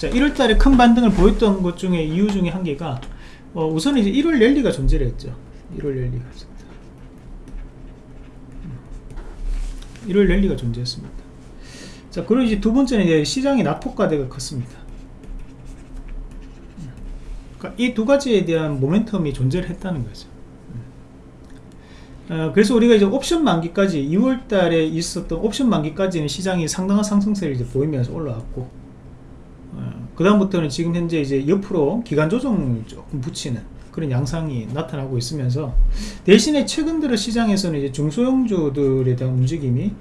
자 1월달에 큰 반등을 보였던 것 중에 이유 중에 한 개가 어, 우선 이제 1월 랠리가 존재를 했죠. 1월 랠리가 1월 랠리가 존재했습니다. 자 그리고 이제 두 번째는 이제 시장의 낙폭과대가 컸습니다. 그러니까 이 두 가지에 대한 모멘텀이 존재를 했다는 거죠. 어, 그래서 우리가 이제 옵션 만기까지 2월 달에 있었던 옵션 만기까지는 시장이 상당한 상승세를 이제 보이면서 올라왔고 어, 그 다음부터는 지금 현재 이제 옆으로 기간 조정을 조금 붙이는 그런 양상이 나타나고 있으면서 대신에 최근 들어 시장에서는 이제 중소형주들에 대한 움직임이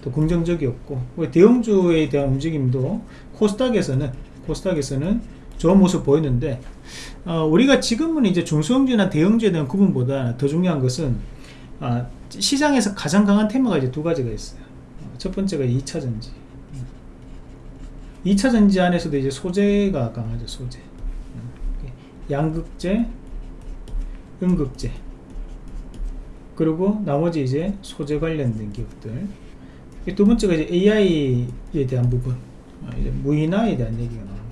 더 긍정적이었고 대형주에 대한 움직임도 코스닥에서는 코스닥에서는 좋은 모습 보였는데 어, 우리가 지금은 이제 중소형주나 대형주에 대한 구분보다 더 중요한 것은 아, 시장에서 가장 강한 테마가 이제 두 가지가 있어요. 첫 번째가 2차 전지. 2차 전지 안에서도 이제 소재가 강하죠, 소재. 양극재, 음극재. 그리고 나머지 이제 소재 관련된 기업들. 두 번째가 이제 AI에 대한 부분. 아, 이제 무인화에 대한 얘기가 나옵니다.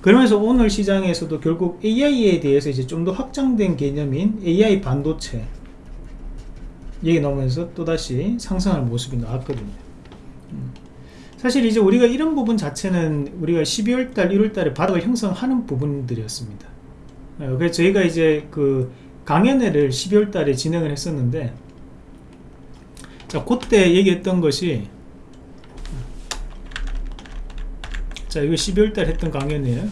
그러면서 오늘 시장에서도 결국 AI에 대해서 이제 좀 더 확장된 개념인 AI 반도체 얘기 나오면서 또다시 상승할 모습이 나왔거든요. 음. 사실 이제 우리가 이런 부분 자체는 우리가 12월달, 1월달에 바닥을 형성하는 부분들이었습니다. 어, 그래서 저희가 이제 그 강연회를 12월달에 진행을 했었는데, 자, 그때 얘기했던 것이 자 이거 12월달 했던 강연이에요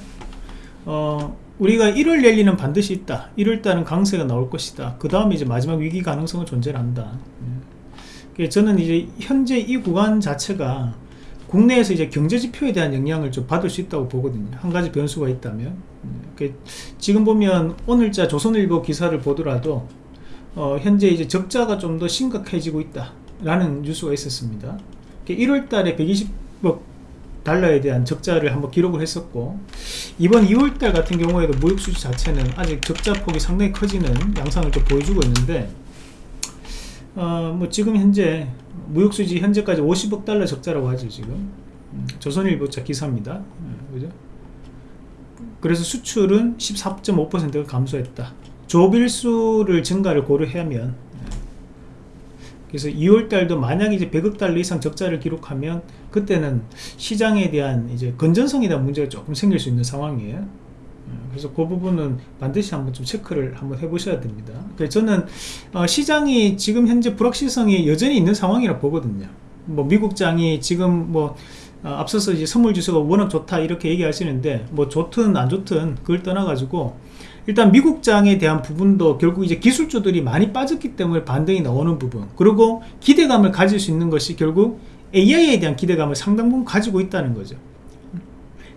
어, 우리가 1월 랠리는 반드시 있다 1월달은 강세가 나올 것이다 그 다음에 이제 마지막 위기 가능성은 존재한다 예. 저는 이제 현재 이 구간 자체가 국내에서 이제 경제 지표에 대한 영향을 좀 받을 수 있다고 보거든요 한 가지 변수가 있다면 예. 지금 보면 오늘자 조선일보 기사를 보더라도 어, 현재 이제 적자가 좀 더 심각해지고 있다 라는 뉴스가 있었습니다 1월 달에 120억 달러에 대한 적자를 한번 기록을 했었고 이번 2월 달 같은 경우에도 무역수지 자체는 아직 적자 폭이 상당히 커지는 양상을 좀 보여주고 있는데 어, 뭐 지금 현재 무역수지 현재까지 50억 달러 적자라고 하죠 지금 음, 조선일보차 기사입니다 음, 그죠? 그래서 수출은 14.5%가 감소했다 조빌수를 증가를 고려하면 그래서 2월달도 만약 이제 100억 달러 이상 적자를 기록하면 그때는 시장에 대한 이제 건전성에 대한 문제가 조금 생길 수 있는 상황이에요. 어, 그래서 그 부분은 반드시 한번 좀 체크를 한번 해보셔야 됩니다. 그래서 저는 어 시장이 지금 현재 불확실성이 여전히 있는 상황이라 보거든요. 뭐 미국장이 지금 뭐어 앞서서 이제 선물 지수가 워낙 좋다 이렇게 얘기하시는데 뭐 좋든 안 좋든 그걸 떠나가지고 일단 미국장에 대한 부분도 결국 이제 기술주들이 많이 빠졌기 때문에 반등이 나오는 부분 그리고 기대감을 가질 수 있는 것이 결국 AI에 대한 기대감을 상당 부분 가지고 있다는 거죠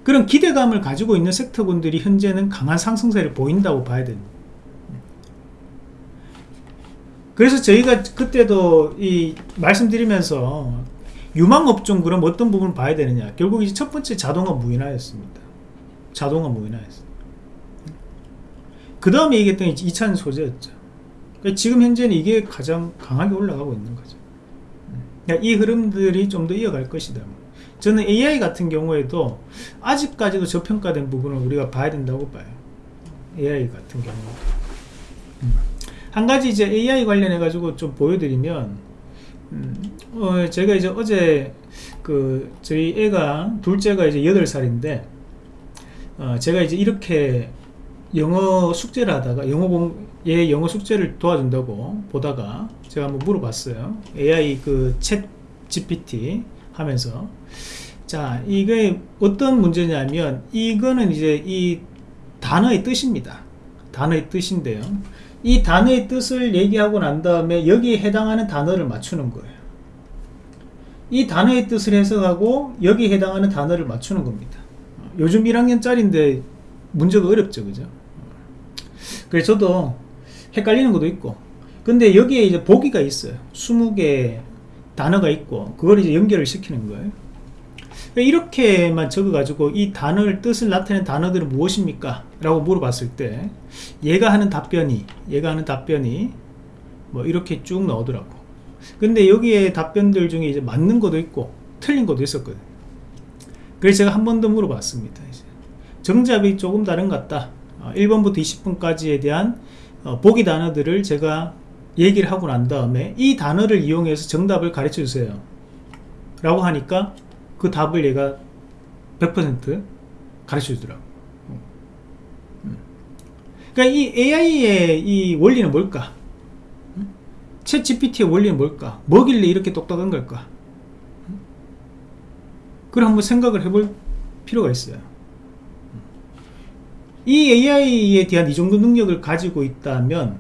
그런 기대감을 가지고 있는 섹터군들이 현재는 강한 상승세를 보인다고 봐야 됩니다 그래서 저희가 그때도 이 말씀드리면서 유망업종 그럼 어떤 부분을 봐야 되느냐 결국 이제 첫 번째 자동화 무인화였습니다 자동화 무인화였습니다 그 다음에 얘기했던 2차는 소재였죠. 그러니까 지금 현재는 이게 가장 강하게 올라가고 있는 거죠. 그러니까 이 흐름들이 좀 더 이어갈 것이다. 저는 AI 같은 경우에도 아직까지도 저평가된 부분을 우리가 봐야 된다고 봐요. AI 같은 경우. 음. 한 가지 이제 AI 관련해 가지고 좀 보여드리면, 음, 어, 제가 이제 어제 그 저희 애가 둘째가 이제 8살인데, 어, 제가 이제 이렇게 영어 숙제를 하다가 영어 공, 얘 영어 숙제를 도와준다고 보다가 제가 한번 물어봤어요. AI 그 챗 GPT 하면서 자 이게 어떤 문제냐면 이거는 이제 이 단어의 뜻입니다. 단어의 뜻인데요. 이 단어의 뜻을 얘기하고 난 다음에 여기에 해당하는 단어를 맞추는 거예요. 이 단어의 뜻을 해석하고 여기에 해당하는 단어를 맞추는 겁니다. 요즘 1학년짜리인데 문제가 어렵죠, 그죠? 그래서 저도 헷갈리는 것도 있고 근데 여기에 이제 보기가 있어요 20개 단어가 있고 그걸 이제 연결을 시키는 거예요 이렇게만 적어 가지고 이 단어를 뜻을 나타내는 단어들은 무엇입니까 라고 물어봤을 때 얘가 하는 답변이 얘가 하는 답변이 뭐 이렇게 쭉 나오더라고 근데 여기에 답변들 중에 이제 맞는 것도 있고 틀린 것도 있었거든 그래서 제가 한 번 더 물어봤습니다. 이제. 정답이 조금 다른 것 같다. 어, 1번부터 20번까지에 대한 어, 보기 단어들을 제가 얘기를 하고 난 다음에 이 단어를 이용해서 정답을 가르쳐 주세요. 라고 하니까 그 답을 얘가 100% 가르쳐 주더라고. 그러니까 이 AI의 이 원리는 뭘까? 챗 GPT의 원리는 뭘까? 뭐길래 이렇게 똑똑한 걸까? 그걸 한번 생각을 해볼 필요가 있어요. 이 AI에 대한 이 정도 능력을 가지고 있다면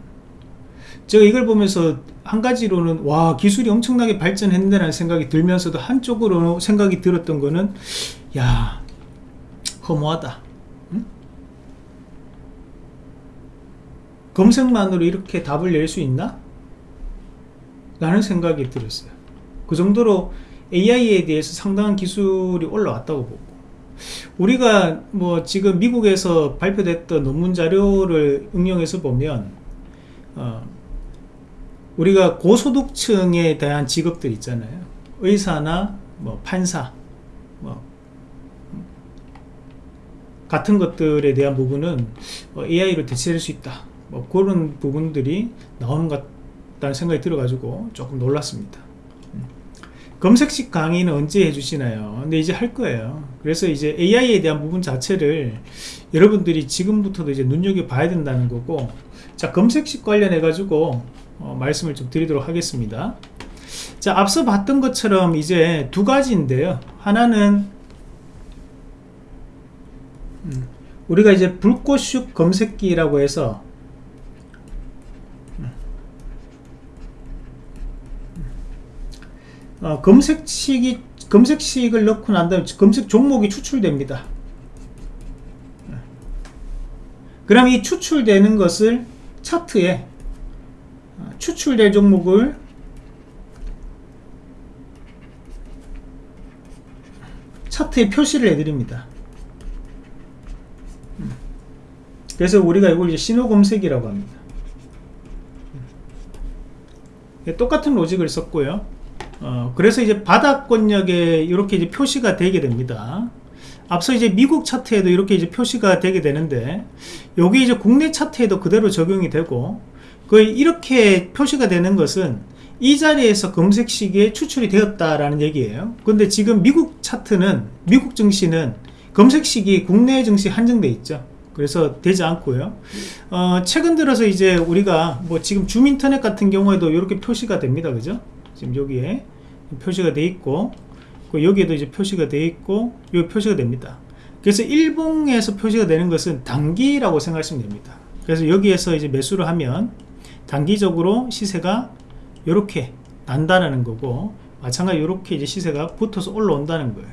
제가 이걸 보면서 한 가지로는 와 기술이 엄청나게 발전했는데 라는 생각이 들면서도 한쪽으로 생각이 들었던 거는 야 허무하다 응? 검색만으로 이렇게 답을 낼 수 있나? 라는 생각이 들었어요 그 정도로 AI에 대해서 상당한 기술이 올라왔다고 보고 우리가 뭐 지금 미국에서 발표됐던 논문 자료를 응용해서 보면 어, 우리가 고소득층에 대한 직업들 있잖아요 의사나 뭐 판사 뭐 같은 것들에 대한 부분은 AI로 대체할 수 있다 뭐 그런 부분들이 나오는 것 같다는 생각이 들어 가지고 조금 놀랐습니다 검색식 강의는 언제 해주시나요? 근데 이제 할 거예요. 그래서 이제 AI에 대한 부분 자체를 여러분들이 지금부터도 이제 눈여겨봐야 된다는 거고, 자, 검색식 관련해가지고, 어, 말씀을 좀 드리도록 하겠습니다. 자, 앞서 봤던 것처럼 이제 두 가지인데요. 하나는, 음, 우리가 이제 불꽃슉 검색기라고 해서 어, 검색식이 검색식을 넣고 난 다음에 검색 종목이 추출됩니다. 그럼 이 추출되는 것을 차트에 어, 추출될 종목을 차트에 표시를 해드립니다. 그래서 우리가 이걸 이제 신호 검색이라고 합니다. 똑같은 로직을 썼고요. 어, 그래서 이제 바닥권역에 이렇게 이제 표시가 되게 됩니다. 앞서 이제 미국 차트에도 이렇게 이제 표시가 되게 되는데 여기 이제 국내 차트에도 그대로 적용이 되고 그 이렇게 표시가 되는 것은 이 자리에서 검색 시기에 추출이 되었다라는 얘기예요. 근데 지금 미국 차트는 미국 증시는 검색 시기 국내 증시 한정돼 있죠. 그래서 되지 않고요. 어, 최근 들어서 이제 우리가 뭐 지금 줌인터넷 같은 경우에도 이렇게 표시가 됩니다. 그죠? 지금 여기에 표시가 돼 있고 그 여기에도 이제 표시가 돼 있고 여기 표시가 됩니다 그래서 일봉에서 표시가 되는 것은 단기라고 생각하시면 됩니다 그래서 여기에서 이제 매수를 하면 단기적으로 시세가 이렇게 난다는 거고 마찬가지 이렇게 이제 시세가 붙어서 올라온다는 거예요.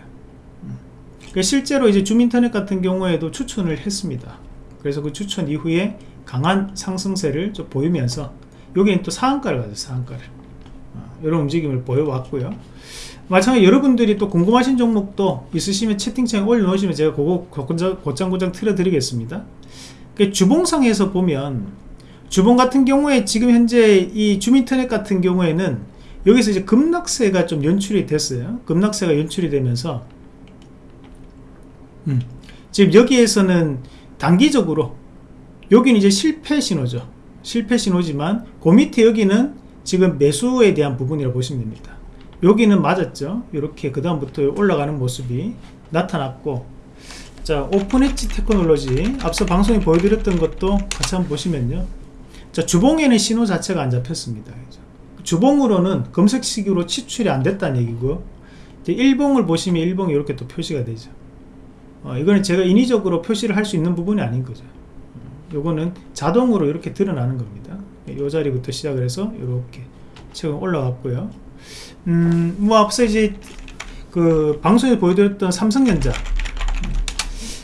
그 실제로 이제 줌인터넷 같은 경우에도 추천을 했습니다. 그래서 그 추천 이후에 강한 상승세를 좀 보이면서 여기는 또 상한가를 가죠 상한가를. 이런 움직임을 보여왔고요. 마찬가지 여러분들이 또 궁금하신 종목도 있으시면 채팅창에 올려놓으시면 제가 그거 곧장곧장 틀어드리겠습니다. 그 주봉상에서 보면 주봉 같은 경우에 지금 현재 이 줌인터넷 같은 경우에는 여기서 이제 급락세가 좀 연출이 됐어요. 급락세가 연출이 되면서 음, 지금 여기에서는 단기적으로 여기는 이제 실패 신호죠. 실패 신호지만 그 밑에 여기는 지금 매수에 대한 부분이라고 보시면 됩니다. 여기는 맞았죠. 이렇게 그 다음부터 올라가는 모습이 나타났고 자 오픈 엣지 테크놀로지 앞서 방송에 보여드렸던 것도 같이 한번 보시면요 자 주봉에는 신호 자체가 안 잡혔습니다. 주봉으로는 검색식으로 치출이 안 됐다는 얘기고 일봉을 보시면 일봉이 이렇게 또 표시가 되죠. 어, 이거는 제가 인위적으로 표시를 할 수 있는 부분이 아닌 거죠. 요거는 자동으로 이렇게 드러나는 겁니다. 이 자리부터 시작을 해서 이렇게 최근 올라갔고요. 음, 뭐 앞서 이제 그 방송에 보여드렸던 삼성전자.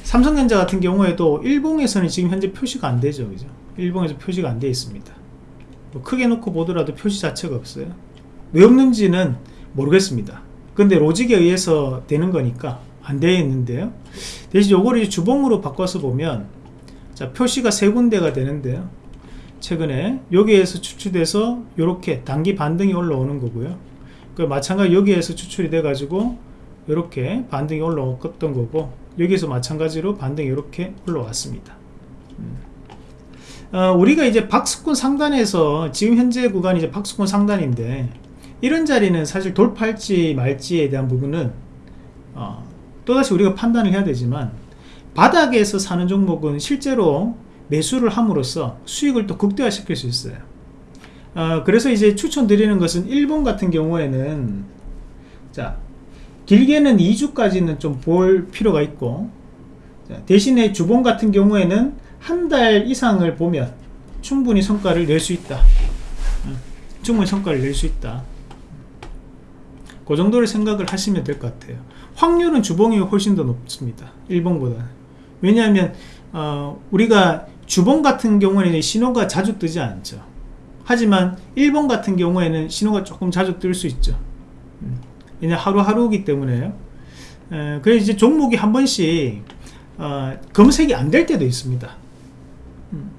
삼성전자 같은 경우에도 일봉에서는 지금 현재 표시가 안 되죠. 그죠 일봉에서 표시가 안 되어 있습니다. 뭐 크게 놓고 보더라도 표시 자체가 없어요. 왜 없는지는 모르겠습니다. 근데 로직에 의해서 되는 거니까 안 되어 있는데요. 대신 요거를 주봉으로 바꿔서 보면 자 표시가 세 군데가 되는데요. 최근에 여기에서 추출돼서 이렇게 단기 반등이 올라오는 거고요. 그 마찬가지 여기에서 추출이 돼 가지고 이렇게 반등이 올라왔던 거고 여기서 마찬가지로 반등이 이렇게 올라왔습니다. 음. 어, 우리가 이제 박스권 상단에서 지금 현재 구간이 이제 박스권 상단인데 이런 자리는 사실 돌파할지 말지에 대한 부분은 어, 또다시 우리가 판단을 해야 되지만 바닥에서 사는 종목은 실제로 매수를 함으로써 수익을 또 극대화시킬 수 있어요. 어, 그래서 이제 추천드리는 것은 일본 같은 경우에는 자 길게는 2주까지는 좀 볼 필요가 있고 자, 대신에 주봉 같은 경우에는 한 달 이상을 보면 충분히 성과를 낼 수 있다. 음, 충분히 성과를 낼 수 있다. 그 정도를 생각을 하시면 될 것 같아요. 확률은 주봉이 훨씬 더 높습니다. 일봉보다는 왜냐하면 어, 우리가 주봉 같은 경우에는 신호가 자주 뜨지 않죠. 하지만 일본 같은 경우에는 신호가 조금 자주 뜰 수 있죠. 음, 왜냐 하루하루이기 때문에요. 에, 그래서 이제 종목이 한 번씩 어, 검색이 안 될 때도 있습니다. 음,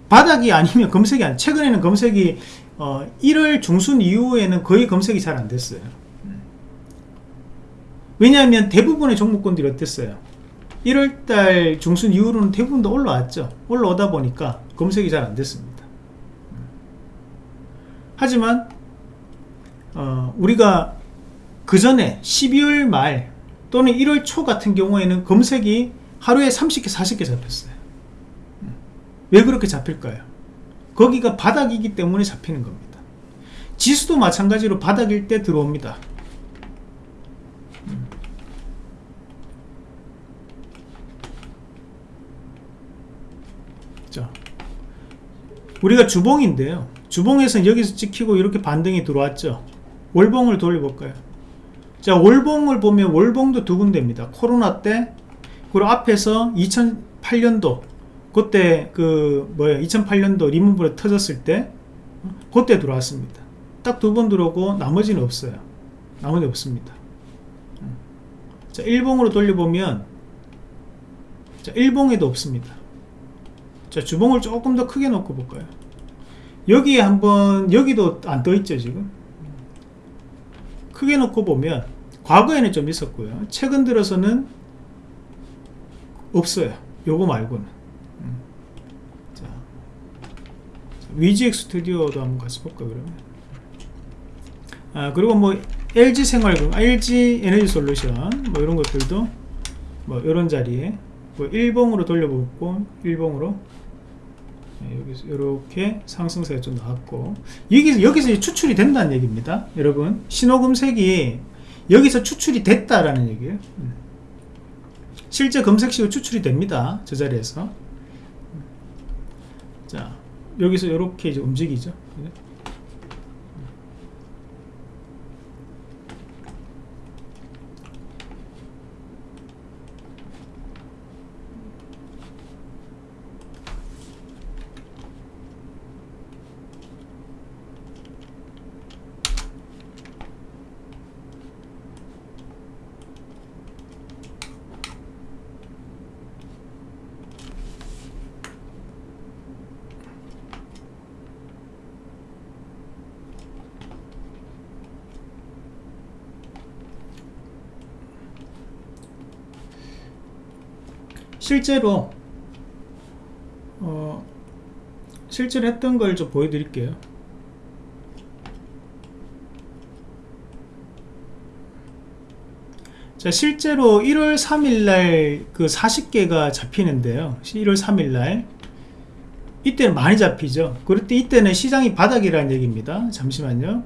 바닥이 아니면 검색이 안 최근에는 검색이 어, 1월 중순 이후에는 거의 검색이 잘 안 됐어요. 음. 왜냐하면 대부분의 종목군들이 어땠어요? 1월달 중순 이후로는 대부분 다 올라왔죠. 올라오다 보니까 검색이 잘 안 됐습니다. 하지만 어, 우리가 그 전에 12월 말 또는 1월 초 같은 경우에는 검색이 하루에 30개 40개 잡혔어요 왜 그렇게 잡힐까요? 거기가 바닥이기 때문에 잡히는 겁니다. 지수도 마찬가지로 바닥일 때 들어옵니다. 자, 우리가 주봉인데요. 주봉에서 여기서 찍히고 이렇게 반등이 들어왔죠. 월봉을 돌려볼까요? 자 월봉을 보면 월봉도 두 군데입니다. 코로나 때 그리고 앞에서 2008년도 그때 그 뭐야 2008년도 리먼브레 터졌을 때 그때 들어왔습니다. 딱 두 번 들어오고 나머지는 없어요. 나머지 없습니다. 자 1봉으로 돌려보면 자 1봉에도 없습니다. 자 주봉을 조금 더 크게 놓고 볼까요? 여기에 한번 여기도 안 떠 있죠 지금? 크게 놓고 보면 과거에는 좀 있었고요. 최근 들어서는 없어요. 요거 말고는 음. 자, 위지엑 스튜디오도 한번 같이 볼까 그러면? 아 그리고 뭐 LG 생활금 LG 에너지 솔루션 뭐 이런 것들도 뭐 이런 자리에 뭐 1봉으로 돌려보고 1봉으로. 네, 여기서 이렇게 상승세가 좀 나왔고. 여기서 여기서 추출이 된다는 얘기입니다 여러분. 신호금색이 여기서 추출이 됐다라는 얘기예요. 음. 실제 검색식으로 추출이 됩니다 저 자리에서. 음. 자 여기서 이렇게 이제 움직이죠 실제로 어, 실제로 했던 걸 좀 보여드릴게요. 자 실제로 1월 3일날 그 40개가 잡히는데요. 1월 3일날. 이때는 많이 잡히죠. 그럴 때 이때는 시장이 바닥이라는 얘기입니다. 잠시만요.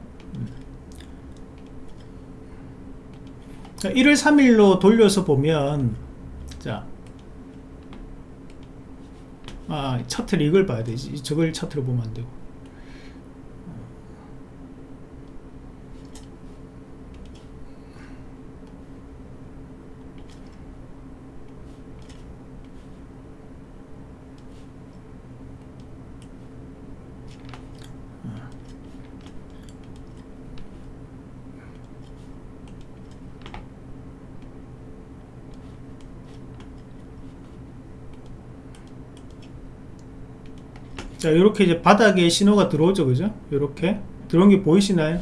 자 1월 3일로 돌려서 보면 자 아, 차트를 이걸 봐야 되지. 저걸 차트로 보면 안 되고. 자 이렇게 이제 바닥에 신호가 들어오죠. 그죠? 이렇게. 들어온 게 보이시나요?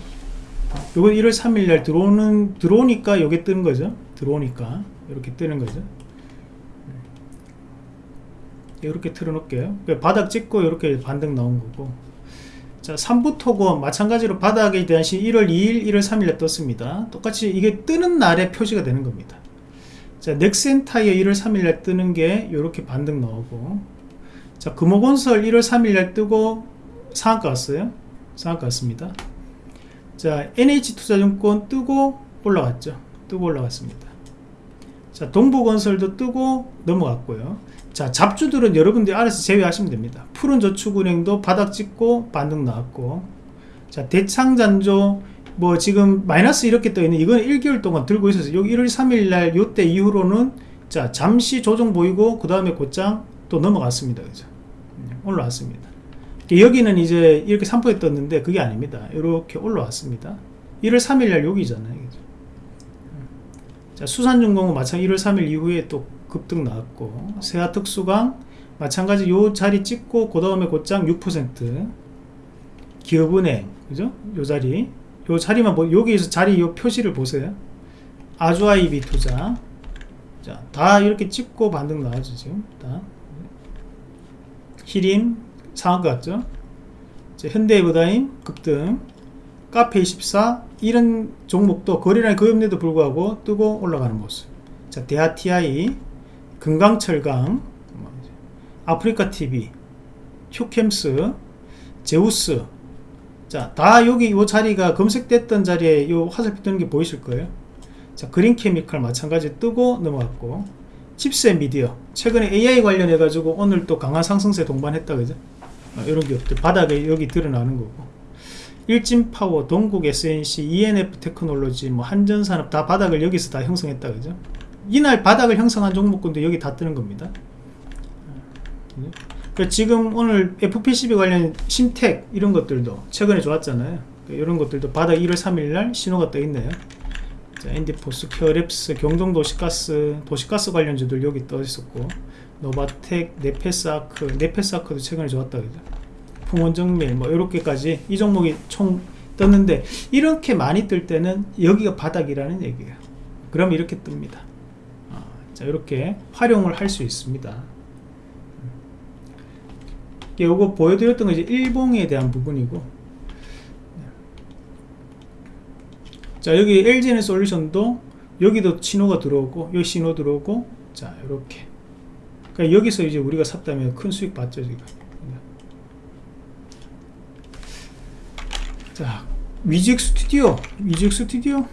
요건 1월 3일 날 들어오는 들어오니까 여기 뜨는 거죠? 들어오니까. 이렇게 뜨는 거죠. 이렇게 틀어 놓을게요. 바닥 찍고 이렇게 반등 나온 거고. 자 3부 토고 마찬가지로 바닥에 대한 시 1월 2일 1월 3일에 떴습니다. 똑같이 이게 뜨는 날에 표시가 되는 겁니다. 자 넥센타이어 1월 3일에 뜨는 게 이렇게 반등 나오고 자 금호건설 1월 3일에 뜨고 상한가 왔어요? 상한가 왔습니다. 자 NH투자증권 뜨고 올라갔죠? 뜨고 올라갔습니다. 자 동부건설도 뜨고 넘어갔고요. 자 잡주들은 여러분들이 알아서 제외하시면 됩니다. 푸른 저축은행도 바닥 찍고 반등 나왔고. 자 대창잔조 뭐 지금 마이너스 이렇게 떠 있는 이건 1개월 동안 들고 있어서 여기 1월 3일 날 요때 이후로는 자 잠시 조정 보이고 그 다음에 곧장 또 넘어갔습니다. 그죠 올라왔습니다. 여기는 이제 이렇게 3%에 떴는데 그게 아닙니다. 이렇게 올라왔습니다. 1월 3일 날 여기잖아요. 그죠? 자 수산중공은 마찬가지 1월 3일 이후에 또 급등 나왔고 세아특수강 마찬가지 요 자리 찍고 그 다음에 곧장 6% 기업은행 그죠? 요 자리. 요 자리만 보 여기에서 자리 요 표시를 보세요. 아주아이비 투자. 자 다 이렇게 찍고 반등 나와죠 지금. 다 히림 상한가 같죠? 현대해보다임 급등. 카페24 이런 종목도 거래량이 거의 없는데도 불구하고 뜨고 올라가는 모습. 자 대하TI 금강철강 아프리카TV 휴캠스 제우스. 자 다 여기 이 자리가 검색됐던 자리에 이 화살표 뜨는 게 보이실 거예요. 자 그린케미칼 마찬가지 뜨고 넘어갔고 칩셋 미디어. 최근에 AI 관련해 가지고 오늘 또 강한 상승세 동반했다 그죠? 어, 이런 기업들 바닥에 여기 드러나는 거고. 일진파워, 동국 SNC, ENF 테크놀로지, 뭐 한전산업 다 바닥을 여기서 다 형성했다 그죠? 이날 바닥을 형성한 종목군도 여기 다 뜨는 겁니다. 그 지금 오늘 FPCB 관련 심텍 이런 것들도 최근에 좋았잖아요. 이런 것들도 바닥 1월 3일 날 신호가 떠 있네요. 자, 앤디포스, 케어랩스, 경동도시가스, 도시가스 관련주들 여기 떠 있었고 노바텍, 네페스아크, 네페스아크도 최근에 좋았다 그죠. 풍원정밀 뭐 이렇게까지 이 종목이 총 떴는데 이렇게 많이 뜰 때는 여기가 바닥이라는 얘기예요. 그럼 이렇게 뜹니다. 아, 자 이렇게 활용을 할 수 있습니다. 요거 보여드렸던 거 이제 일봉에 대한 부분이고 자 여기 LGN 솔루션도 여기도 신호가 들어오고 여기 신호 들어오고 자 이렇게. 그러니까 여기서 이제 우리가 샀다면 큰 수익 봤죠 지금. 자 위직 스튜디오 위직 스튜디오?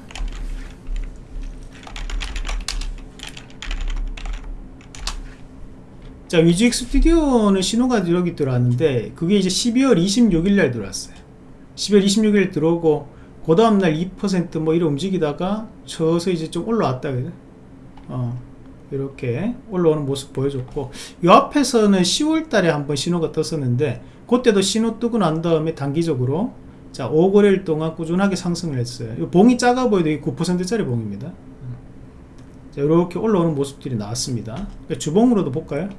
자 위직 스튜디오는 신호가 여기 들어왔는데 그게 이제 12월 26일 날 들어왔어요. 12월 26일 들어오고 그 다음날 2%뭐 이렇게 움직이다가 쳐서 이제 좀 올라왔다 그죠 어, 이렇게 올라오는 모습 보여줬고 이 앞에서는 10월 달에 한번 신호가 떴었는데 그때도 신호 뜨고 난 다음에 단기적으로 자 5거래일 동안 꾸준하게 상승을 했어요. 이 봉이 작아 보여도 9% 짜리 봉입니다. 자 이렇게 올라오는 모습들이 나왔습니다. 그러니까 주봉으로도 볼까요?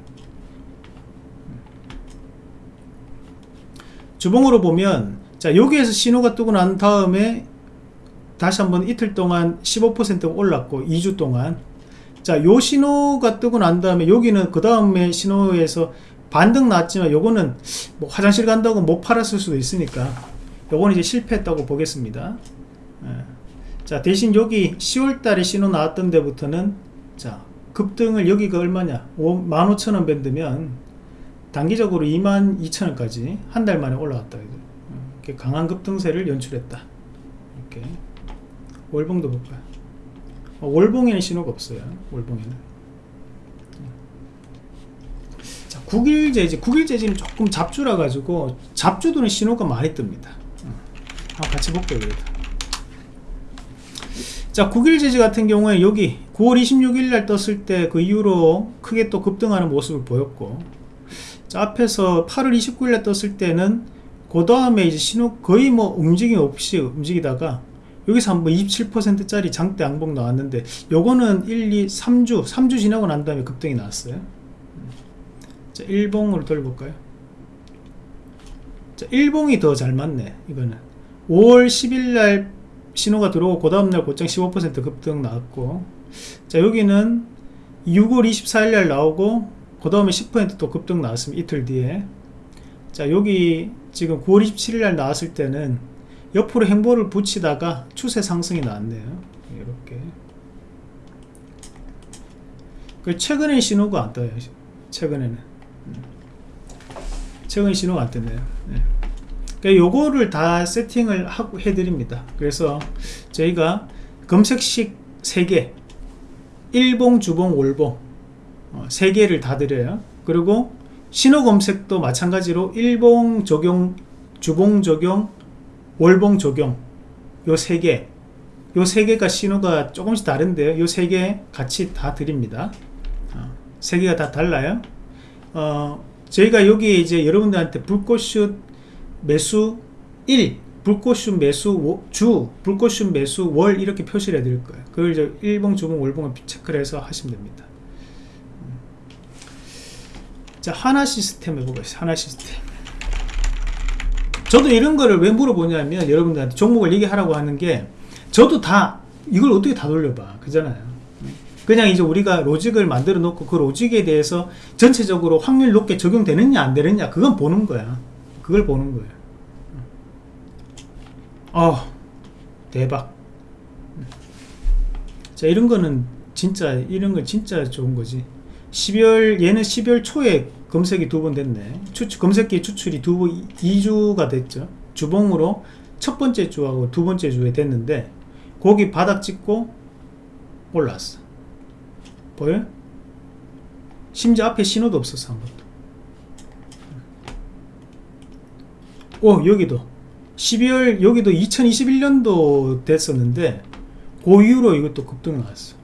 주봉으로 보면 자 여기에서 신호가 뜨고 난 다음에 다시 한번 이틀 동안 15% 올랐고 2주 동안. 자요 신호가 뜨고 난 다음에 여기는 그 다음에 신호에서 반등 났지만 요거는 뭐 화장실 간다고 못 팔았을 수도 있으니까 요건 이제 실패했다고 보겠습니다. 예. 자 대신 여기 10월달에 신호 나왔던 데부터는 자 급등을 여기가 얼마냐? 15,000원 밴드면 단기적으로 22,000원까지 한 달 만에 올라왔다 이렇게 강한 급등세를 연출했다. 이렇게. 월봉도 볼까요? 어, 월봉에는 신호가 없어요. 월봉에는. 자, 9일 재지 9일 재지는 조금 잡주라 가지고 잡주들은 신호가 많이 뜹니다. 한번 같이 볼게요. 자 9일 제지 같은 경우에 여기 9월 26일 날 떴을 때 그 이후로 크게 또 급등하는 모습을 보였고 자 앞에서 8월 29일 날 떴을 때는 그 다음에 이제 신호 거의 뭐 움직임 없이 움직이다가 여기서 한번 27% 짜리 장대 양봉 나왔는데 요거는 1, 2, 3주 3주 지나고 난 다음에 급등이 나왔어요. 자 1봉으로 돌려볼까요? 자 1봉이 더 잘 맞네 이거는. 5월 10일 날 신호가 들어오고 그 다음날 곧장 15% 급등 나왔고. 자 여기는 6월 24일 날 나오고 그 다음에 10%또 급등 나왔습니다 이틀 뒤에. 자 여기 지금 9월 27일 날 나왔을 때는 옆으로 행보를 붙이다가 추세 상승이 나왔네요. 이렇게. 그 최근에 신호가 안 떠요? 최근에는? 음. 최근 신호가 안 뜨네요? 네. 그러니까 요거를 다 세팅을 하고 해드립니다. 그래서 저희가 검색식 3개 일봉 주봉 월봉 어, 3개를 다 드려요. 그리고 신호 검색도 마찬가지로 일봉 적용 주봉 적용 월봉 적용 요 3개. 요 3개가 신호가 조금씩 다른데요. 요 3개 같이 다 드립니다. 어, 3개가 다 달라요. 어, 저희가 여기에 이제 여러분들한테 불꽃슛 매수 1 불꽃슛 매수 주 불꽃슛 매수 월 이렇게 표시를 해드릴 거예요. 그걸 이제 일봉 주봉 월봉을 체크를 해서 하시면 됩니다. 음. 자 하나 시스템 해보겠습니다 하나 시스템. 저도 이런 거를 왜 물어보냐면 여러분들한테 종목을 얘기하라고 하는 게 저도 다 이걸 어떻게 다 돌려봐. 그잖아요. 그냥 이제 우리가 로직을 만들어 놓고 그 로직에 대해서 전체적으로 확률 높게 적용되느냐 안 되느냐 그건 보는 거야. 그걸 보는 거예요 어 대박. 자 이런 거는 진짜 이런 거 진짜 좋은 거지 12월 얘는 12월 초에 검색이 두 번 됐네. 추, 검색기 추출이 두 번 2주가 됐죠. 주봉으로 첫 번째 주하고 두 번째 주에 됐는데 거기 바닥 찍고 올라왔어. 보여? 심지어 앞에 신호도 없었어 한 번도. 오 여기도. 12월 여기도 2021년도 됐었는데 그 이후로 이것도 급등 나왔어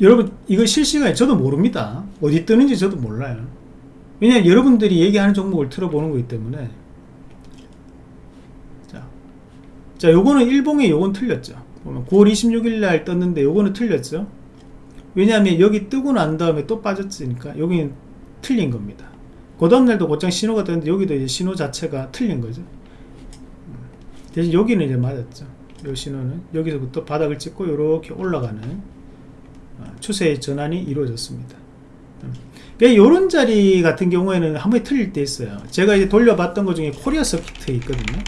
여러분 이거 실시간에 저도 모릅니다. 어디 뜨는지 저도 몰라요. 왜냐면 여러분들이 얘기하는 종목을 틀어보는 거기 때문에. 자, 자 요거는 일봉에 요건 틀렸죠. 보면 9월 26일 날 떴는데 요거는 틀렸죠. 왜냐하면 여기 뜨고 난 다음에 또 빠졌으니까 여기는 틀린 겁니다. 그 다음날도 곧장 신호가 떴는데 여기도 이제 신호 자체가 틀린 거죠. 대신 여기는 이제 맞았죠. 요 신호는 여기서부터 바닥을 찍고 이렇게 올라가는 어, 추세의 전환이 이루어졌습니다 이런 자리 같은 경우에는 한 번에 틀릴 때 있어요 제가 이제 돌려봤던 것 중에 코리아써키트 있거든요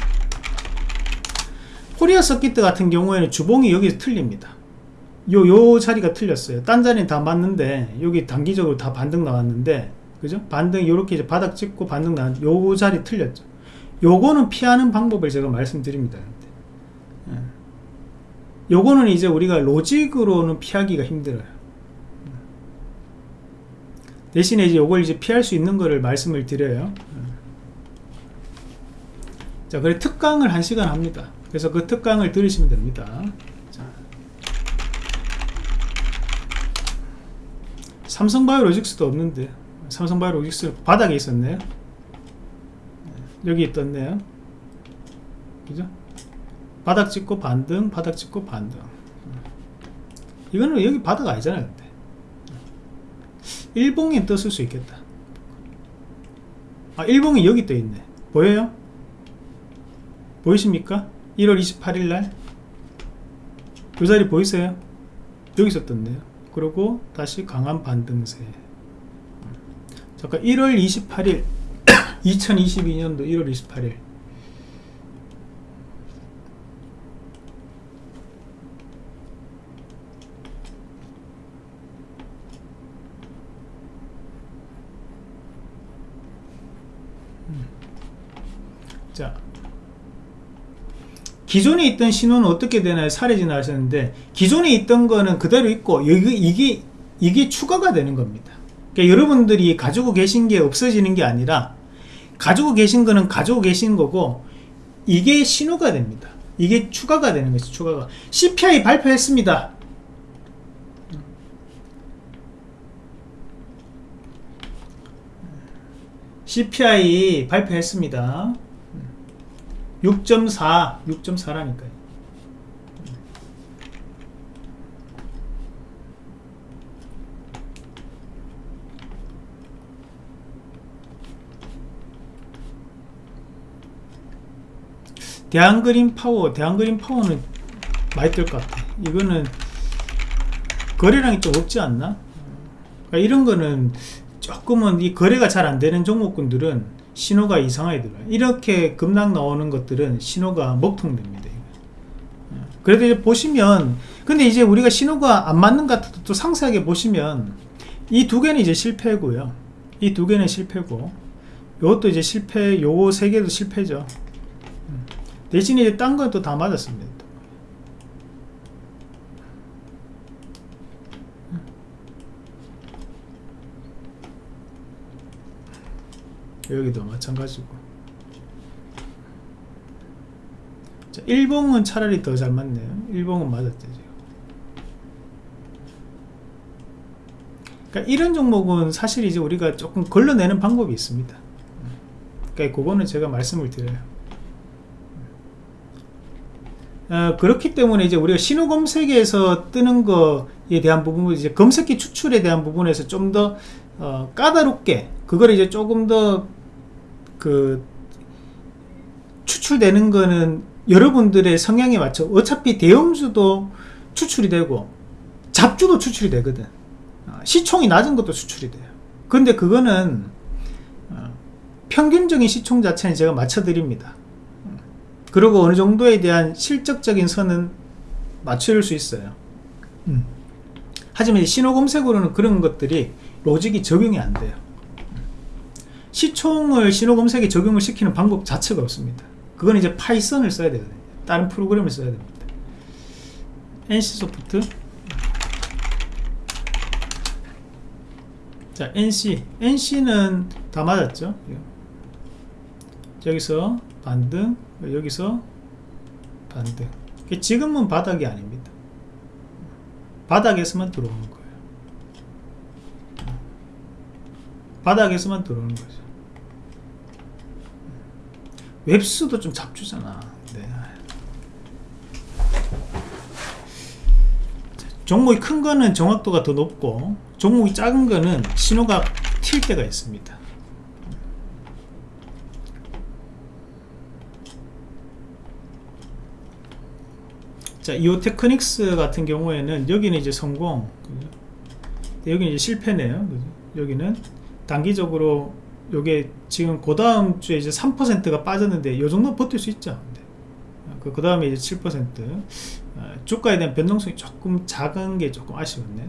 코리아써키트 같은 경우에는 주봉이 여기서 틀립니다 요, 요 자리가 틀렸어요 딴 자리는 다 맞는데 여기 단기적으로 다 반등 나왔는데 그죠? 반등 이렇게 이제 바닥 찍고 반등 난요 자리 틀렸죠. 요거는 피하는 방법을 제가 말씀드립니다. 예. 요거는 이제 우리가 로직으로는 피하기가 힘들어요. 대신에 이제 요걸 이제 피할 수 있는 거를 말씀을 드려요. 예. 자, 그래 특강을 한 시간 합니다. 그래서 그 특강을 들으시면 됩니다. 자. 삼성바이오로직스도 없는데 삼성바이오로직스 바닥에 있었네요 여기 있던데요 그죠 바닥 찍고 반등 바닥 찍고 반등. 이거는 여기 바닥 아니잖아요 근데. 일봉이 떴을 수 있겠다. 아 일봉이 여기 떠 있네. 보여요? 보이십니까? 1월 28일 날? 그 자리 보이세요? 여기서 떴네요. 그리고 다시 강한 반등세. 잠깐 1월 28일 2022년도 1월 28일 자 기존에 있던 신호는 어떻게 되나요? 사례진화 하셨는데 기존에 있던 거는 그대로 있고 이게, 이게 이게 추가가 되는 겁니다. 그러니까 여러분들이 가지고 계신 게 없어지는 게 아니라 가지고 계신 거는 가지고 계신 거고 이게 신호가 됩니다. 이게 추가가 되는 거죠 추가가. CPI 발표했습니다. CPI 발표했습니다 6.4 6.4라니까요. 대한그린 파워 대한그린 파워는 많이 뜰 것 같아. 이거는 거래량이 좀 없지 않나? 그러니까 이런 거는 조금은 이 거래가 잘 안 되는 종목군들은 신호가 이상하게 들어요. 이렇게 급락 나오는 것들은 신호가 먹통됩니다 이거. 그래도 이제 보시면 근데 이제 우리가 신호가 안 맞는 것 같아도 또 상세하게 보시면 이 두 개는 이제 실패고요. 이 두 개는 실패고 요것도 이제 실패 요거 세 개도 실패죠. 음. 대신에 이제 딴 건 또 다 맞았습니다 여기도 마찬가지고. 자, 일봉은 차라리 더 잘 맞네요. 일봉은 맞았죠 지금. 그러니까 이런 종목은 사실 이제 우리가 조금 걸러내는 방법이 있습니다. 그러니까 그거는 제가 말씀을 드려요. 어, 그렇기 때문에 이제 우리가 신호 검색에서 뜨는 거에 대한 부분을 이제 검색기 추출에 대한 부분에서 좀더 어, 까다롭게 그걸 이제 조금 더 그 추출되는 거는 여러분들의 성향에 맞춰 어차피 대형주도 추출이 되고 잡주도 추출이 되거든. 어, 시총이 낮은 것도 추출이 돼요. 근데 그거는 어, 평균적인 시총 자체는 제가 맞춰 드립니다. 그리고 어느 정도에 대한 실적적인 선은 맞출 수 있어요. 음. 하지만 신호 검색으로는 그런 것들이 로직이 적용이 안 돼요 시총을 신호 검색에 적용을 시키는 방법 자체가 없습니다. 그건 이제 파이썬을 써야 되거든요. 다른 프로그램을 써야 됩니다. NC소프트. 자 NC NC는 다 맞았죠? 여기서 반등 여기서 반등. 지금은 바닥이 아닙니다. 바닥에서만 들어오는 거예요. 바닥에서만 들어오는 거죠 웹스도 좀 잡주잖아 네. 종목이 큰 거는 정확도가 더 높고 종목이 작은 거는 신호가 튈 때가 있습니다 자, 이오테크닉스 같은 경우에는 여기는 이제 성공, 여기는 이제 실패네요. 여기는 단기적으로 요게 지금 그 다음 주에 이제 3%가 빠졌는데 요 정도 버틸 수 있죠. 그, 그 다음에 이제 7% 어, 주가에 대한 변동성이 조금 작은 게 조금 아쉬웠네.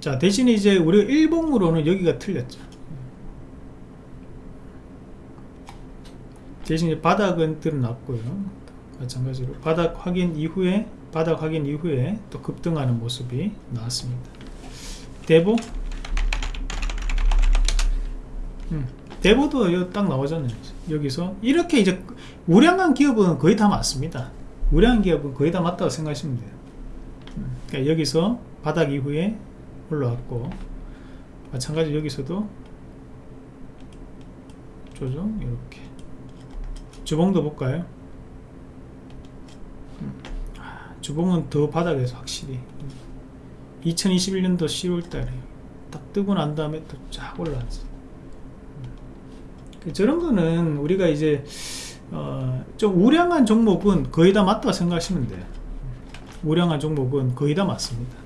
자, 대신에 이제 우리가 일봉으로는 여기가 틀렸죠. 대신 바닥은 드러났고요 마찬가지로 바닥 확인 이후에 바닥 확인 이후에 또 급등하는 모습이 나왔습니다 대보 음, 대보도 딱 나오잖아요. 여기서. 이렇게 이제 우량한 기업은 거의 다 맞습니다. 우량한 기업은 거의 다 맞다고 생각하시면 돼요. 음, 그러니까 여기서 바닥 이후에 올라왔고 마찬가지로 여기서도 조정 이렇게. 주봉도 볼까요? 아, 주봉은 더 바닥에서 확실히 2021년도 10월달에 딱 뜨고 난 다음에 또 쫙 올라왔지 그 저런 거는 우리가 이제 어, 좀 우량한 종목은 거의 다 맞다고 생각하시면 돼요. 우량한 종목은 거의 다 맞습니다.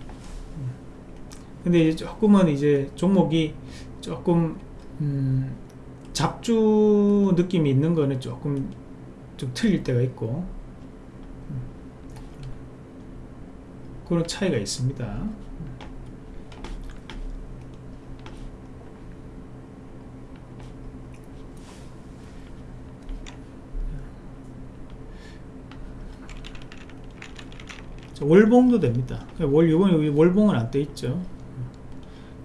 근데 이제 조금은 이제 종목이 조금 음, 잡주 느낌이 있는 거는 조금 좀 틀릴 때가 있고 그런 차이가 있습니다. 월봉도 됩니다. 월, 이번 월봉은 안떠 있죠.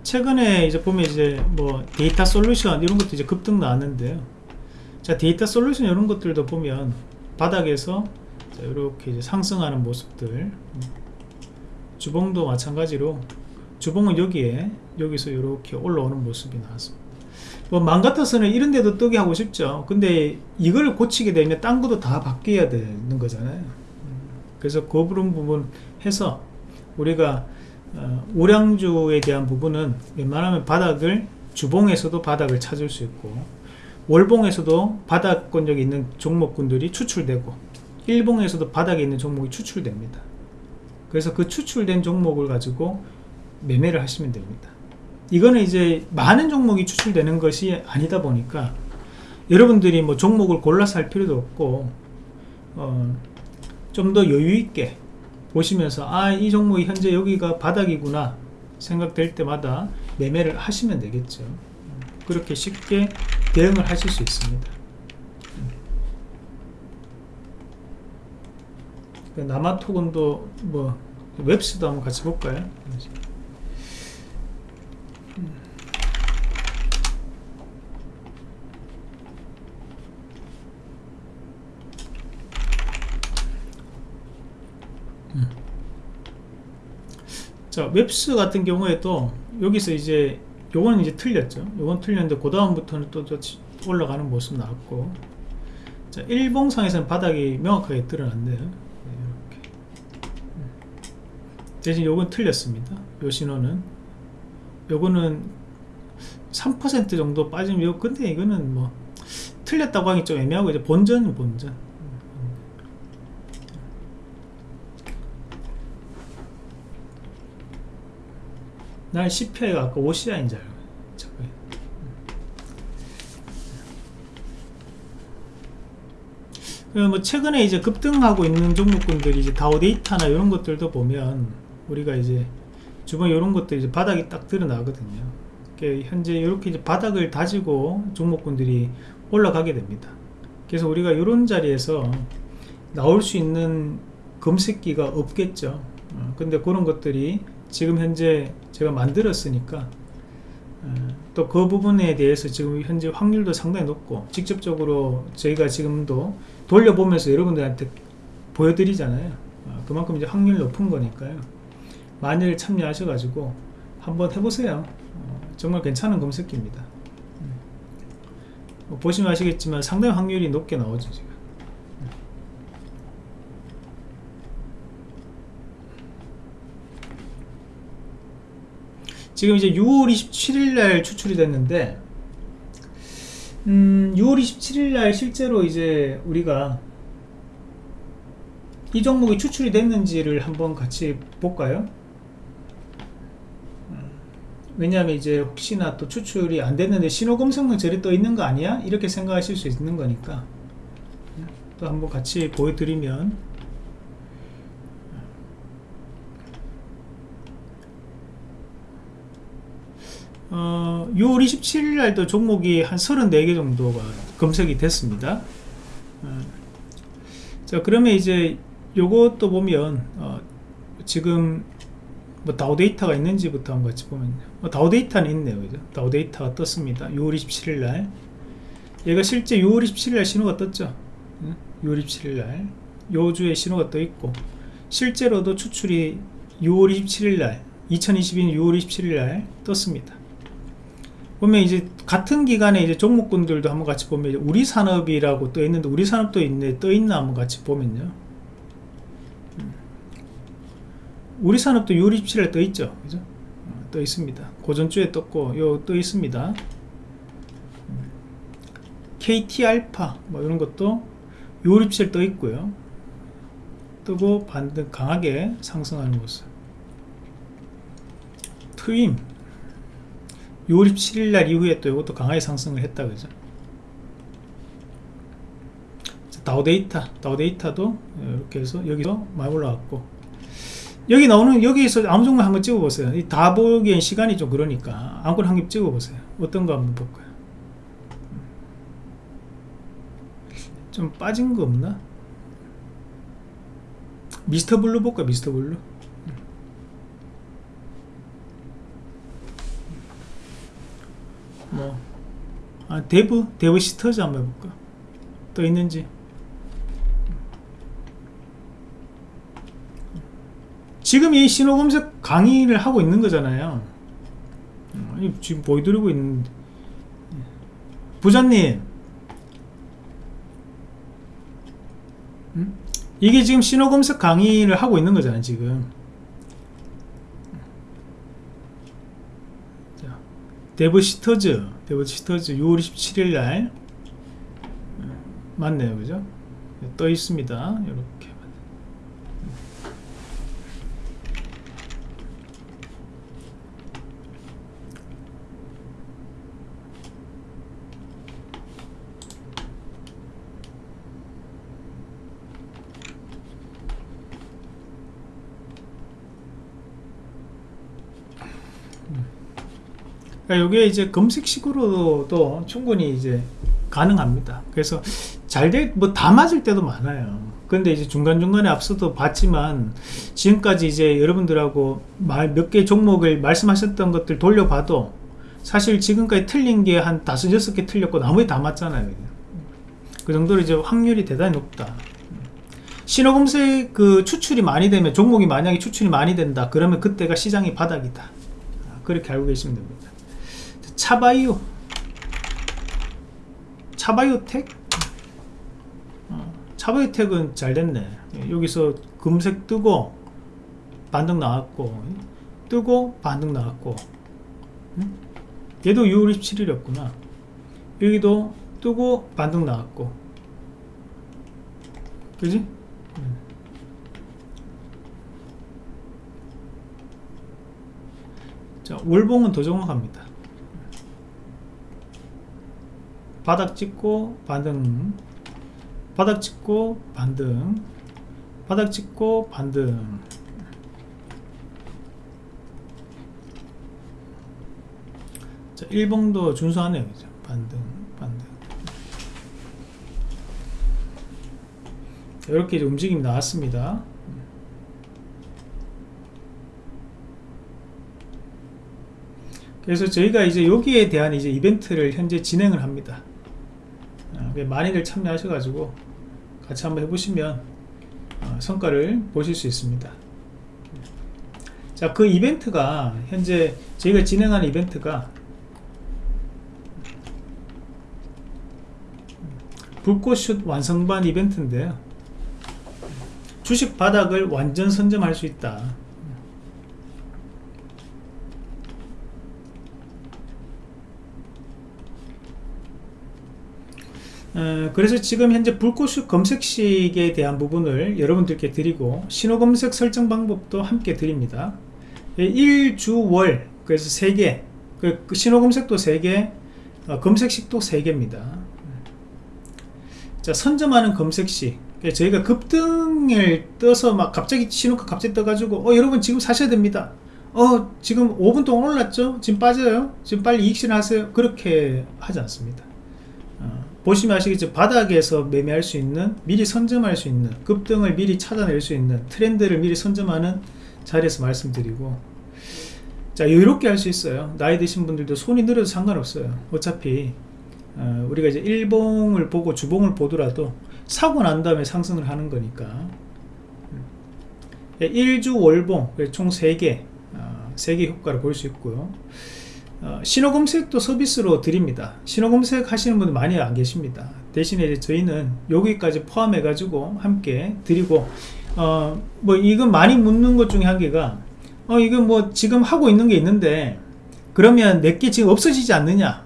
최근에 이제 보면 이제 뭐 데이터 솔루션 이런 것도 이제 급등 나왔는데요. 자 데이터 솔루션 이런 것들도 보면 바닥에서 자, 이렇게 상승하는 모습들 주봉도 마찬가지로 주봉은 여기에 여기서 이렇게 올라오는 모습이 나왔습니다. 뭐 맘 같아서는 이런 데도 뜨게 하고 싶죠. 근데 이걸 고치게 되면 딴 것도 다 바뀌어야 되는 거잖아요. 그래서 그 부분 해서 우리가 어, 우량주에 대한 부분은 웬만하면 바닥을 주봉에서도 바닥을 찾을 수 있고 월봉에서도 바닥권역에 있는 종목군들이 추출되고 일봉에서도 바닥에 있는 종목이 추출됩니다 그래서 그 추출된 종목을 가지고 매매를 하시면 됩니다. 이거는 이제 많은 종목이 추출되는 것이 아니다 보니까 여러분들이 뭐 종목을 골라서 할 필요도 없고 어, 좀 더 여유있게 보시면서 아 이 종목이 현재 여기가 바닥이구나 생각될 때마다 매매를 하시면 되겠죠. 그렇게 쉽게 대응을 하실 수 있습니다 그 나마토건도 뭐 웹스도 한번 같이 볼까요? 자 웹스 같은 경우에도 여기서 이제 요거는 이제 틀렸죠. 요건 틀렸는데 그 다음부터는 또, 또 올라가는 모습 나왔고. 자 일봉상에서는 바닥이 명확하게 드러났네요 네, 이렇게. 대신 요건 틀렸습니다. 요 신호는. 요거는 3% 정도 빠지면 요 근데 이거는 뭐 틀렸다고 하기 좀 애매하고 이제 본전은 본전. 난 CPI가 아까 OCI인 줄 알고 뭐 최근에 이제 급등하고 있는 종목군들이 이제 다우데이터나 이런 것들도 보면 우리가 이제 주변 이런 것들 이제 바닥이 딱 드러나거든요. 현재 이렇게 이제 바닥을 다지고 종목군들이 올라가게 됩니다. 그래서 우리가 이런 자리에서 나올 수 있는 검색기가 없겠죠. 어, 근데 그런 것들이 지금 현재 제가 만들었으니까 어, 또그 부분에 대해서 지금 현재 확률도 상당히 높고 직접적으로 저희가 지금도 돌려보면서 여러분들한테 보여드리잖아요 어, 그만큼 이제 확률 높은 거니까요 만일 참여하셔가지고 한번 해보세요 어, 정말 괜찮은 검색기입니다 음. 보시면 아시겠지만 상당히 확률이 높게 나오죠 지금 지금 이제 6월 27일 날 추출이 됐는데 음, 6월 27일 날 실제로 이제 우리가 이 종목이 추출이 됐는지를 한번 같이 볼까요? 음, 왜냐하면 이제 혹시나 또 추출이 안 됐는데 신호검색만 저리 떠 있는 거 아니야? 이렇게 생각하실 수 있는 거니까 또 한번 같이 보여드리면 어, 6월 27일 날도 종목이 한 34개 정도가 검색이 됐습니다. 어, 자, 그러면 이제 요것도 보면, 어, 지금 뭐 다우 데이터가 있는지부터 한번 같이 보면, 어, 다우 데이터는 있네요. 그죠? 다우 데이터가 떴습니다. 6월 27일 날. 얘가 실제 6월 27일 날 신호가 떴죠. 6월 27일 날. 요 주에 신호가 떠 있고, 실제로도 추출이 6월 27일 날, 2022년 6월 27일 날 떴습니다. 보면 이제 같은 기간에 이제 종목군들도 한번 같이 보면 우리 산업이라고 떠 있는데 우리 산업도 있네 떠 있나 한번 같이 보면요 음. 우리 산업도 6월 27일에 떠 있죠. 그죠? 어, 떠 있습니다. 고전주에 떴고 요 떠 있습니다. 음. KT 알파 뭐 이런 것도 6월 27일 떠 있고요. 뜨고 반등 강하게 상승하는 모습 트윈. 6월 17일 날 이후에 또 이것도 강하게 상승을 했다 그죠? 다우데이터 다우데이터도 이렇게 해서 여기서 많이 올라왔고 여기 나오는 여기에서 아무 종목 한번 찍어 보세요. 다 보기엔 시간이 좀 그러니까 아무거나 한개 찍어 보세요. 어떤 거 한번 볼까요? 좀 빠진 거 없나? 미스터 블루 볼까 미스터 블루? 뭐 아, 데브 데브시스터즈 한번 해볼까? 또 있는지 지금 이 신호 검색 강의를 하고 있는 거잖아요. 지금 보여드리고 있는데 부장님. 음? 이게 지금 신호 검색 강의를 하고 있는 거잖아요 지금. 데브시스터즈 데브시스터즈 6월 27일 날. 맞네요 그죠? 떠 있습니다 이렇게 그러니까 이게 이제 검색식으로도 충분히 이제 가능합니다. 그래서 잘 돼, 뭐다 맞을 때도 많아요. 근데 이제 중간중간에 앞서도 봤지만 지금까지 이제 여러분들하고 몇 개 종목을 말씀하셨던 것들 돌려봐도 사실 지금까지 틀린 게 한 다섯 여섯 개 틀렸고 나머지 다 맞잖아요. 그 정도로 이제 확률이 대단히 높다. 신호 검색 그 추출이 많이 되면 종목이 만약에 추출이 많이 된다 그러면 그때가 시장이 바닥이다. 그렇게 알고 계시면 됩니다. 차바이오. 차바이오텍? 어, 차바이오텍은 잘 됐네. 여기서 금색 뜨고 반등 나왔고 뜨고 반등 나왔고 얘도 6월 27일이었구나. 여기도 뜨고 반등 나왔고. 그지? 자 월봉은 더 정확합니다 바닥 찍고 반등. 바닥 찍고 반등. 바닥 찍고 반등. 자 1봉도 준수하네요 그죠? 반등 반등. 이렇게 이제 움직임이 나왔습니다. 그래서 저희가 이제 여기에 대한 이제 이벤트를 현재 진행을 합니다 많이들 참여하셔가지고 같이 한번 해보시면 어, 성과를 보실 수 있습니다. 자, 그 이벤트가 현재 저희가 진행하는 이벤트가 불꽃슛 완성반 이벤트인데요. 주식 바닥을 완전 선점할 수 있다. 어, 그래서 지금 현재 불꽃 검색식에 대한 부분을 여러분들께 드리고 신호 검색 설정 방법도 함께 드립니다. 1주월 그래서 3개 그, 그 신호 검색도 3개 어, 검색식도 3개입니다. 자 선점하는 검색식. 저희가 급등을 떠서 막 갑자기 신호가 갑자기 떠가지고 어 여러분 지금 사셔야 됩니다. 어 지금 5분 동안 올랐죠? 지금 빠져요? 지금 빨리 이익 실 하세요? 그렇게 하지 않습니다 보시면 아시겠죠 바닥에서 매매할 수 있는 미리 선점할 수 있는 급등을 미리 찾아낼 수 있는 트렌드를 미리 선점하는 자리에서 말씀드리고. 자 이렇게 할 수 있어요. 나이 드신 분들도 손이 느려도 상관없어요. 어차피 어, 우리가 이제 일봉을 보고 주봉을 보더라도 사고 난 다음에 상승을 하는 거니까. 1주 월봉 총 3개 어, 3개 효과를 볼 수 있고요 어, 신호검색도 서비스로 드립니다. 신호검색 하시는 분들 많이 안 계십니다. 대신에 저희는 여기까지 포함해 가지고 함께 드리고 어, 뭐 이건 많이 묻는 것 중에 한 개가 어 이건 뭐 지금 하고 있는 게 있는데 그러면 내게 지금 없어지지 않느냐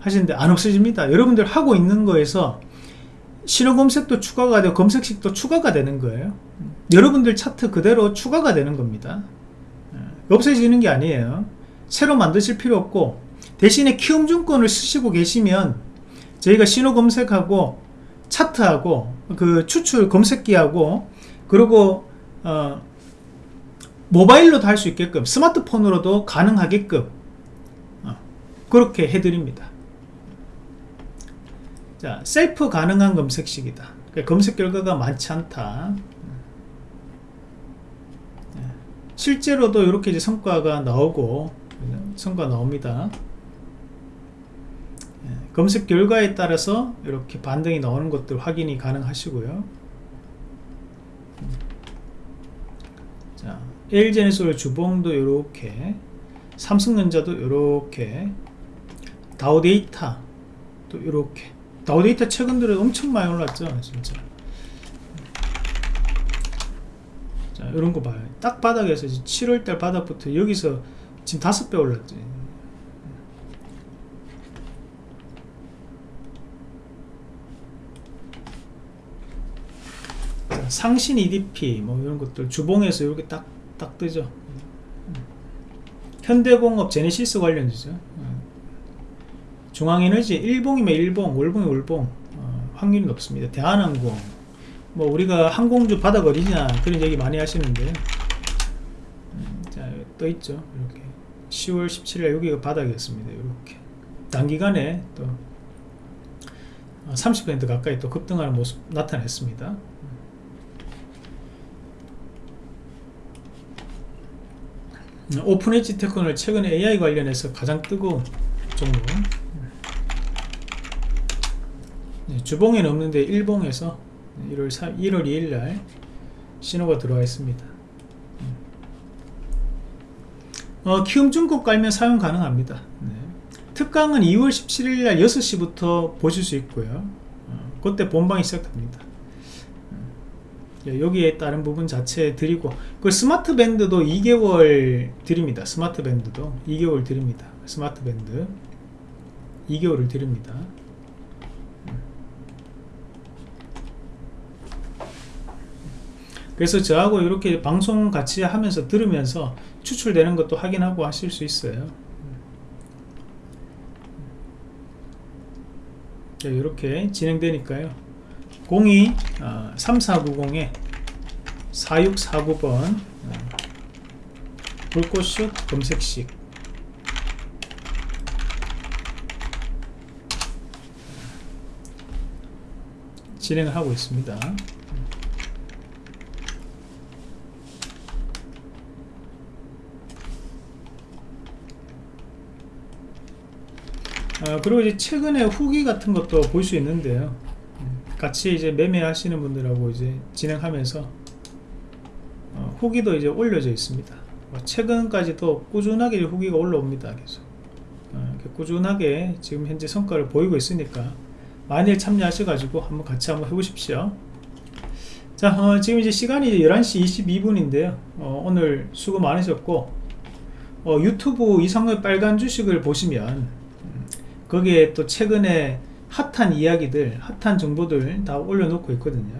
하시는데 안 없어집니다. 여러분들 하고 있는 거에서 신호 검색도 추가가 되고 검색식도 추가가 되는 거예요. 여러분들 차트 그대로 추가가 되는 겁니다. 예, 없어지는 게 아니에요 새로 만드실 필요 없고 대신에 키움증권을 쓰시고 계시면 저희가 신호 검색하고 차트하고 그 추출 검색기하고 그리고 어, 모바일로도 할 수 있게끔 스마트폰으로도 가능하게끔 어, 그렇게 해드립니다. 자 셀프 가능한 검색식이다. 그러니까 검색 결과가 많지 않다. 네. 실제로도 이렇게 이제 성과가 나오고 성과 나옵니다. 예, 검색 결과에 따라서 이렇게 반등이 나오는 것들 확인이 가능하시고요. 자 LG에너솔 주봉도 이렇게 삼성전자도 이렇게 다우데이터 또 이렇게. 다우데이터 최근 들어 엄청 많이 올랐죠 진짜. 자 이런 거 봐요. 딱 바닥에서 7월달 바닥부터 여기서 지금 다섯 배 올랐지 상신 EDP 뭐 이런 것들 주봉에서 이렇게 딱, 딱 뜨죠. 현대공업 제네시스 관련주죠. 어. 중앙에너지 일봉이면 일봉, 월봉이 월봉 어, 확률이 높습니다. 대한항공 뭐 우리가 항공주 바닥 어디냐 그런 얘기 많이 하시는데 음, 자, 떠 있죠. 이렇게 10월 17일 여기가 바닥이었습니다. 이렇게 단기간에 또 30% 가까이 또 급등하는 모습 나타냈습니다. 오픈 엣지 테크놀 최근 AI 관련해서 가장 뜨거운 종목 네, 주봉에는 없는데 일봉에서 1월 3, 1월 2일 날 신호가 들어와 있습니다 어, 키움증권 깔면 사용 가능합니다. 네. 특강은 2월 17일 날 6시부터 보실 수 있고요. 어, 그때 본방이 시작됩니다. 예, 여기에 따른 부분 자체 드리고 그 스마트 밴드도 2개월 드립니다. 스마트 밴드도 2개월 드립니다. 스마트 밴드 2개월을 드립니다. 그래서 저하고 이렇게 방송 같이 하면서 들으면서 추출되는 것도 확인하고 하실 수 있어요. 자, 이렇게 진행되니까요. 02 어, 3490에 4649번 어, 불꽃슛 검색식. 진행을 하고 있습니다 어, 그리고 이제 최근에 후기 같은 것도 볼 수 있는데요. 같이 이제 매매하시는 분들하고 이제 진행하면서 어, 후기도 이제 올려져 있습니다. 뭐 최근까지도 꾸준하게 후기가 올라옵니다. 계속 어, 꾸준하게 지금 현재 성과를 보이고 있으니까 많이 참여하셔 가지고 한번 같이 한번 해보십시오. 자, 어, 지금 이제 시간이 11시 22분인데요. 어, 오늘 수고 많으셨고 어, 유튜브 이상의 빨간 주식을 보시면 거기에 또 최근에 핫한 이야기들 핫한 정보들 다 올려놓고 있거든요.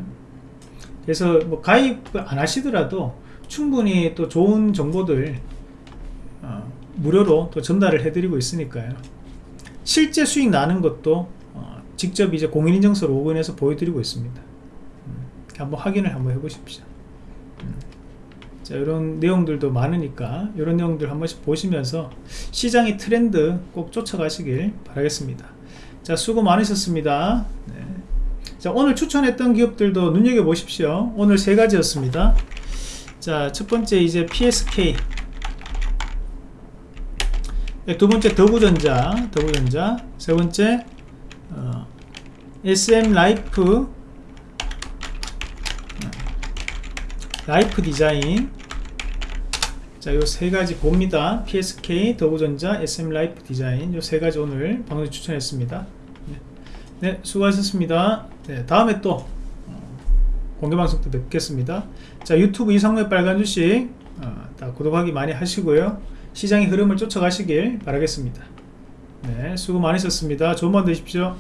그래서 뭐 가입 안 하시더라도 충분히 또 좋은 정보들 어, 무료로 또 전달을 해드리고 있으니까요. 실제 수익 나는 것도 어, 직접 이제 공인인증서 로그인해서 보여드리고 있습니다. 음, 한번 확인을 한번 해보십시오. 음. 자 이런 내용들도 많으니까 이런 내용들 한 번씩 보시면서 시장의 트렌드 꼭 쫓아가시길 바라겠습니다. 자 수고 많으셨습니다. 네. 자 오늘 추천했던 기업들도 눈여겨보십시오. 오늘 세 가지였습니다. 자 첫 번째 이제 PSK 네, 두 번째 덕우전자 덕우전자. 세 번째 어, SM라이프 라이프 디자인 자, 요 세 가지 봅니다. PSK, 덕우전자, SM라이프 디자인 요 세 가지 오늘 방송 추천했습니다. 네, 네 수고하셨습니다. 네, 다음에 또 어, 공개 방송 때 뵙겠습니다. 자, 유튜브 이상의 빨간 주식 어, 다 구독하기 많이 하시고요. 시장의 흐름을 쫓아가시길 바라겠습니다. 네, 수고 많으셨습니다. 좋은 밤 되십시오.